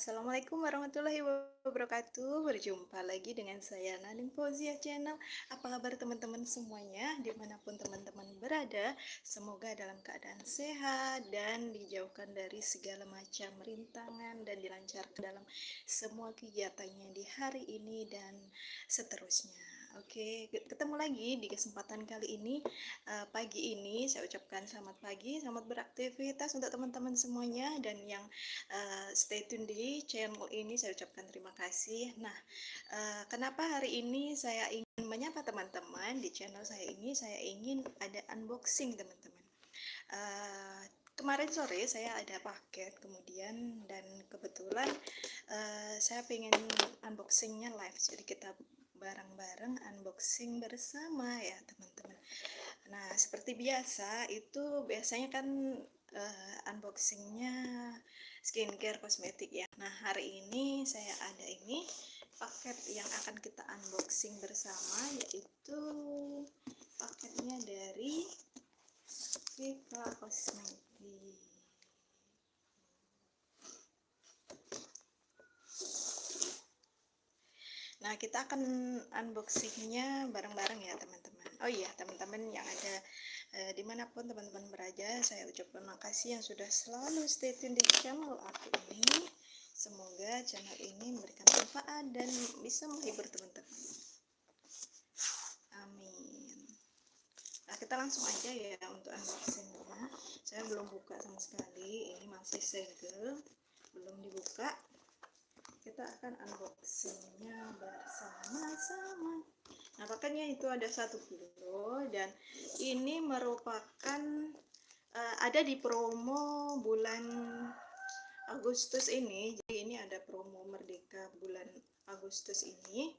Assalamualaikum warahmatullahi wabarakatuh. Berjumpa lagi dengan saya Nadine Fauzia Channel. Apa kabar teman-teman semuanya? Di mana pun teman-teman berada Semoga dalam keadaan sehat Dan dijauhkan dari segala macam rintangan Dan dilancarkan dalam semua kegiatannya di hari ini Dan seterusnya Oke, ketemu lagi di kesempatan kali ini uh, pagi ini saya ucapkan selamat pagi, selamat beraktivitas untuk teman-teman semuanya dan yang uh, stay tune di channel ini saya ucapkan terima kasih. Nah, uh, kenapa hari ini saya ingin menyapa teman-teman di channel saya ini? Saya ingin ada unboxing teman-teman. Kemarin sore saya ada paket kemudian dan kebetulan uh, saya pengen unboxingnya live jadi kita bareng-bareng unboxing bersama ya teman-teman. Nah seperti biasa itu biasanya kan uh, unboxingnya skincare kosmetik ya. Nah hari ini saya ada ini paket yang akan kita unboxing bersama yaitu paketnya dari Viva Cosmetic Nah, kita akan unboxingnya bareng-bareng ya, teman-teman. Oh iya, teman-teman yang ada eh, di mana pun teman-teman berada, saya ucapkan makasih yang sudah selalu stay tune di channel aku ini. Semoga channel ini memberikan manfaat dan bisa menghibur teman-teman. Amin. Nah, kita langsung aja ya untuk unboxingnya. Saya belum buka sama sekali, ini masih segel, belum dibuka kita akan unboxingnya bersama-sama. Nah paketnya itu ada satu kilo dan ini merupakan uh, ada di promo bulan Agustus ini. Jadi ini ada promo Merdeka bulan Agustus ini.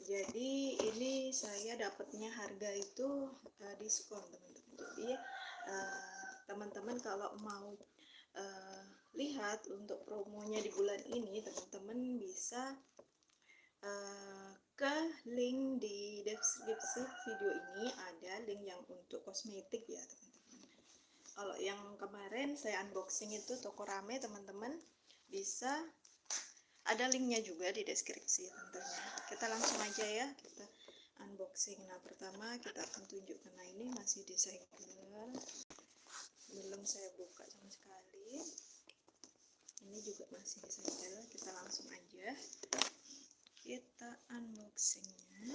Jadi ini saya dapatnya harga itu uh, diskon teman-teman. Jadi eh, teman-teman uh, kalau mau uh, lihat untuk promonya di bulan ini teman-teman bisa uh, ke link di deskripsi video ini. Ada link yang untuk kosmetik ya teman-teman. Kalau yang kemarin saya unboxing itu toko rame teman-teman bisa. Ada linknya juga di deskripsi tentunya. Kita langsung aja ya kita unboxing. Nah pertama kita akan tunjukkan nah ini masih disegel belum saya buka sama sekali ini juga masih disegel kita langsung aja. Kita unboxingnya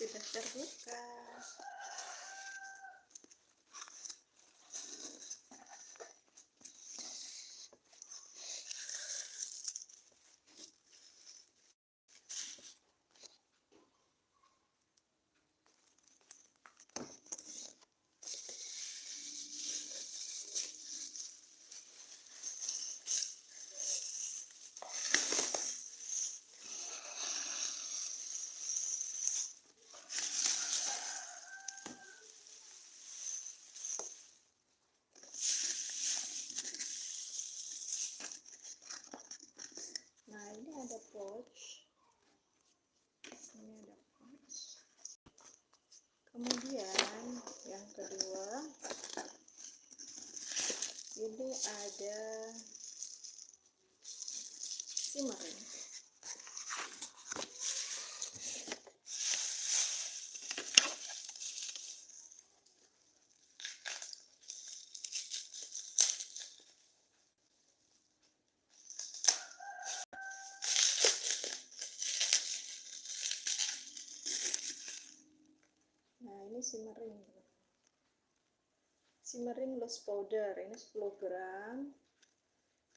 sudah terbuka ada pouch ini ada pouch kemudian yang kedua ini ada simmering ini simmering simmering loose powder ini 10 gram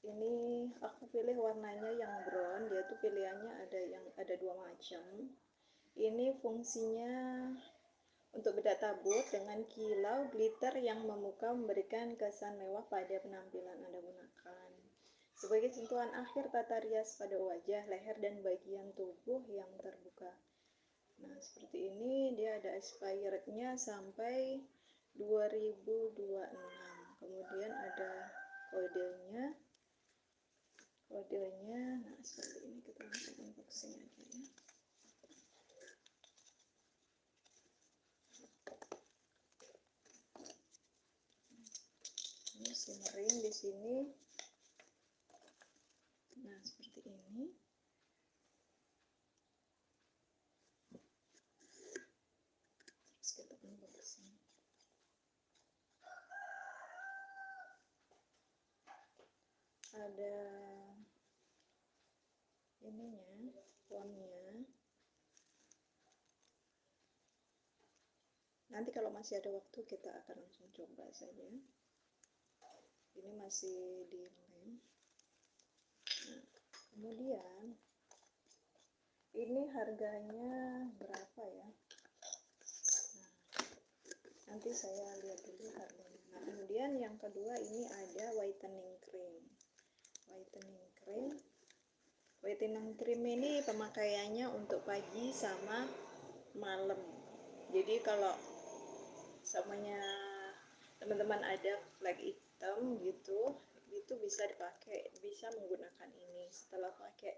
ini aku pilih warnanya yang brown dia tuh pilihannya ada yang ada dua macam ini fungsinya untuk bedak tabut dengan kilau glitter yang memukau memberikan kesan mewah pada penampilan Anda gunakan. Sebagai sentuhan akhir tata rias pada wajah, leher, dan bagian tubuh yang terbuka. Nah, seperti ini dia ada expirednya sampai 2026. Kemudian ada kodenya. Kodenya, nah seperti ini kita langsung unboxing aja ya. simmering di sini nah seperti ini terus kita unboxing ada ininya fontnya nanti kalau masih ada waktu kita akan langsung coba saja. Ini masih di lem nah, kemudian ini harganya berapa ya? Nah, nanti saya lihat dulu harganya. Nah kemudian yang kedua ini ada whitening cream whitening cream. Whitening cream ini pemakaiannya untuk pagi sama malam. Jadi kalau samanya teman-teman ada flag hitam gitu itu bisa dipakai bisa menggunakan ini. Setelah pakai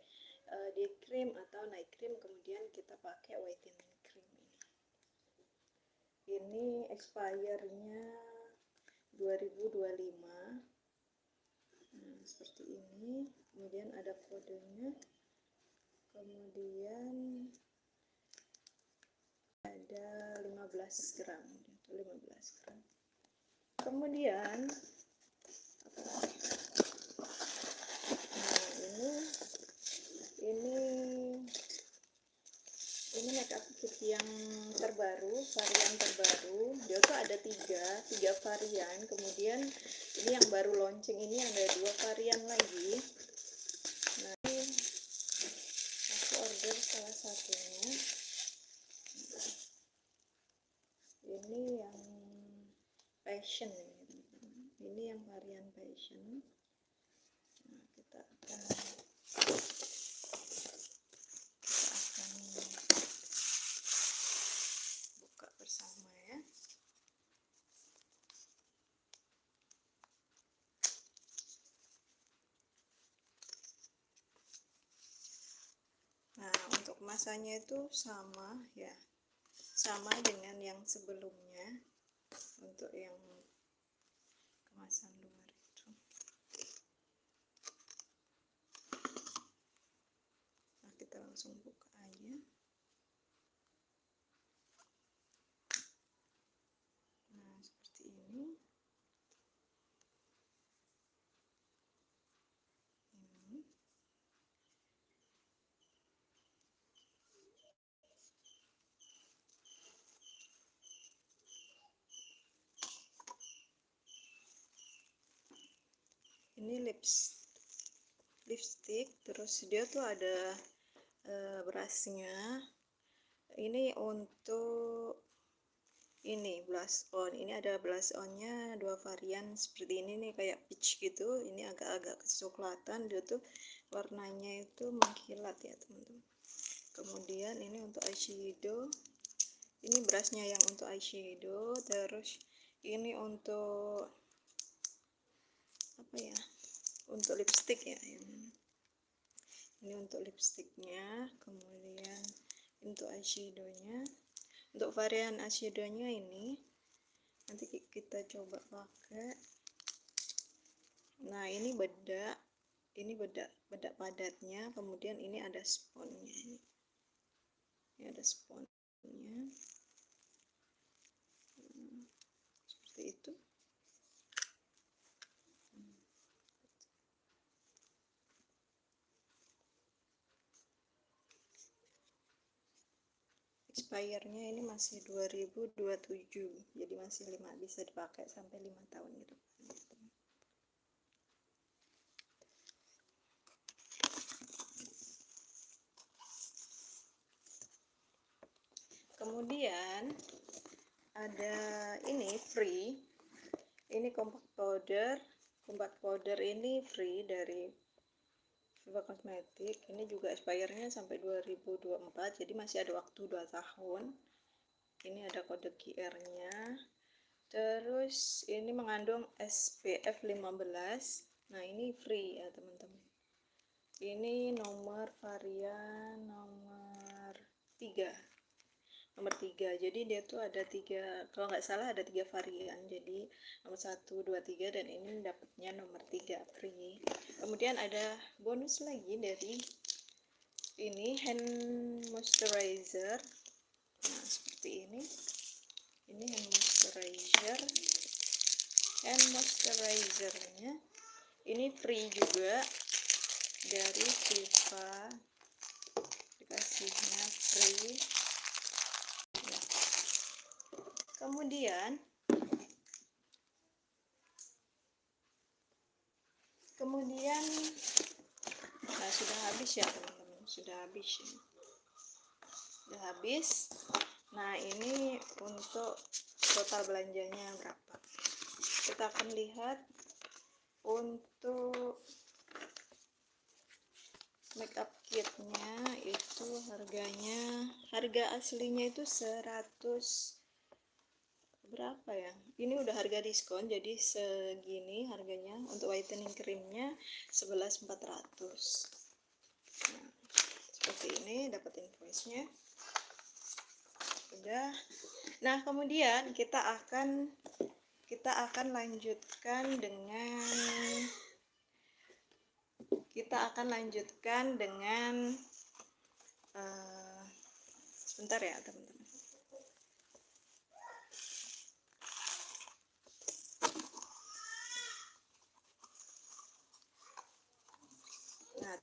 uh, day cream atau night cream kemudian kita pakai whitening cream ini. Ini expire-nya 2025 nah, seperti ini. Kemudian ada kodenya. Kemudian ada 15 gram. 15 gram. Kemudian nah ini ini ini makeup kit yang terbaru varian terbaru. Dia tuh ada tiga tiga varian. Kemudian ini yang baru launching ini ada dua varian lagi. Nah aku order salah satunya. Ini yang passion. Ini ini yang varian passion. Nah kita akan kita akan buka bersama ya kemasannya itu sama ya. Sama dengan yang sebelumnya untuk yang kemasan luar itu nah kita langsung buka aja nah seperti ini ini ini lips lipstick terus dia tuh ada uh, brushnya. Ini untuk ini blush on. Ini ada blush onnya dua varian seperti ini nih kayak peach gitu. Ini agak-agak kecoklatan. Dia tuh warnanya itu mengkilat ya teman-teman. Kemudian ini untuk eyeshadow. Ini brushnya yang untuk eyeshadow. Terus ini untuk apa ya untuk lipstick ya ini untuk lipsticknya kemudian untuk eyeshadownya. Untuk varian eyeshadownya ini nanti kita coba pakai. Nah ini bedak ini bedak bedak padatnya kemudian ini ada sponnya ini, ini ada sponnya expirednya ini masih 2027 jadi masih lima bisa dipakai sampai lima tahun gitu. Kemudian ada ini free. Ini compact powder. Compact powder ini free dari Viva Cosmetic ini juga expirednya sampai 2024 jadi masih ada waktu 2 tahun. Ini ada kode QR nya terus ini mengandung SPF 15 nah ini free ya teman-teman. Ini nomor varian nomor 3 nomor tiga. Jadi dia tuh ada tiga kalau nggak salah ada tiga varian. Jadi nomor satu dua tiga dan ini dapatnya nomor tiga free. Kemudian ada bonus lagi dari ini hand moisturizer. Nah seperti ini. Ini hand moisturizer. Hand moisturizernya ini free juga dari Viva. Dikasihnya free kemudian kemudian nah sudah habis ya teman-teman? Sudah habis ya. sudah habis. Nah ini untuk total belanjanya berapa? Kita akan lihat untuk makeup kitnya itu harganya harga aslinya itu 100 berapa ya? Ini udah harga diskon jadi segini harganya untuk whitening creamnya 11.400 nah, seperti ini dapat invoice nya udah. Nah kemudian kita akan kita akan lanjutkan dengan kita akan lanjutkan dengan uh, sebentar ya teman-teman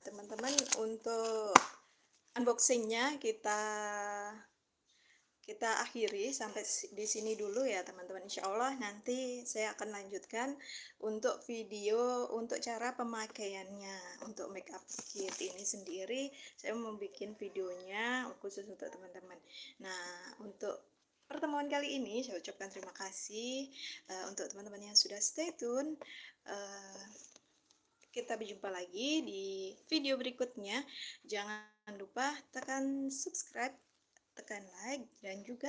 teman-teman untuk unboxingnya kita kita akhiri sampai di sini dulu ya teman-teman. Insya Allah nanti saya akan lanjutkan untuk video untuk cara pemakaiannya. Untuk makeup kit ini sendiri saya mau bikin videonya khusus untuk teman-teman. Nah untuk pertemuan kali ini saya ucapkan terima kasih uh, untuk teman-teman yang sudah stay tune uh, kita berjumpa lagi di video berikutnya. Jangan lupa tekan subscribe, tekan like, dan juga